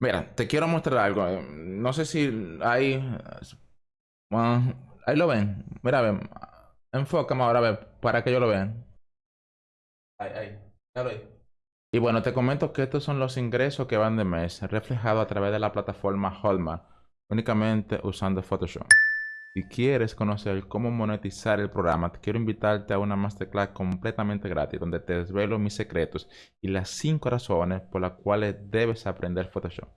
Mira, te quiero mostrar algo. No sé si hay... Bueno, ahí lo ven. Mira, ven. Enfócame ahora, a ver, para que yo lo vean. Ahí, ahí. ahí. Y bueno, te comento que estos son los ingresos que van de mes, reflejados a través de la plataforma Hotmart, únicamente usando Photoshop. Si quieres conocer cómo monetizar el programa, quiero invitarte a una masterclass completamente gratis donde te desvelo mis secretos y las 5 razones por las cuales debes aprender Photoshop.